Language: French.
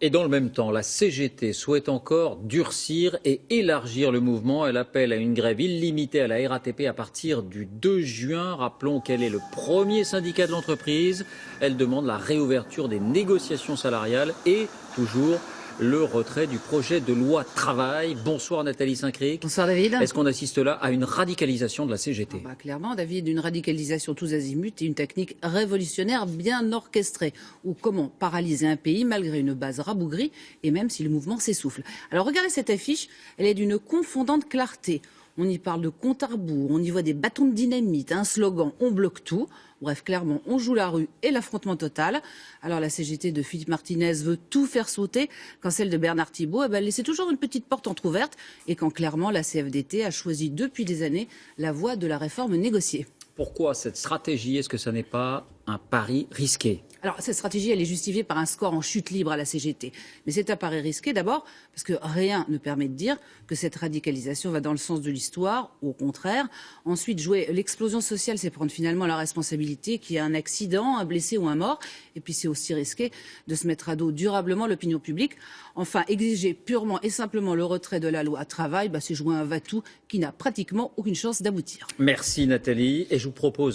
Et dans le même temps, la CGT souhaite encore durcir et élargir le mouvement. Elle appelle à une grève illimitée à la RATP à partir du 2 juin. Rappelons qu'elle est le premier syndicat de l'entreprise. Elle demande la réouverture des négociations salariales et toujours le retrait du projet de loi travail. Bonsoir Nathalie Saint-Cric. Bonsoir David. Est-ce qu'on assiste là à une radicalisation de la CGT bah, Clairement David, une radicalisation tous azimuts et une technique révolutionnaire bien orchestrée. Ou comment paralyser un pays malgré une base rabougrie et même si le mouvement s'essouffle. Alors regardez cette affiche, elle est d'une confondante clarté. On y parle de compte à rebours, on y voit des bâtons de dynamite, un slogan, on bloque tout. Bref, clairement, on joue la rue et l'affrontement total. Alors la CGT de Philippe Martinez veut tout faire sauter, quand celle de Bernard Thibault, eh ben, toujours une petite porte entr'ouverte, et quand clairement la CFDT a choisi depuis des années la voie de la réforme négociée. Pourquoi cette stratégie? Est-ce que ce n'est pas un pari risqué alors, cette stratégie, elle est justifiée par un score en chute libre à la CGT. Mais c'est un pari risqué d'abord parce que rien ne permet de dire que cette radicalisation va dans le sens de l'histoire, au contraire. Ensuite, jouer l'explosion sociale, c'est prendre finalement la responsabilité qu'il y a un accident, un blessé ou un mort. Et puis, c'est aussi risqué de se mettre à dos durablement l'opinion publique. Enfin, exiger purement et simplement le retrait de la loi travail, bah, c'est jouer un va-tout qui n'a pratiquement aucune chance d'aboutir. Merci Nathalie. Et je vous propose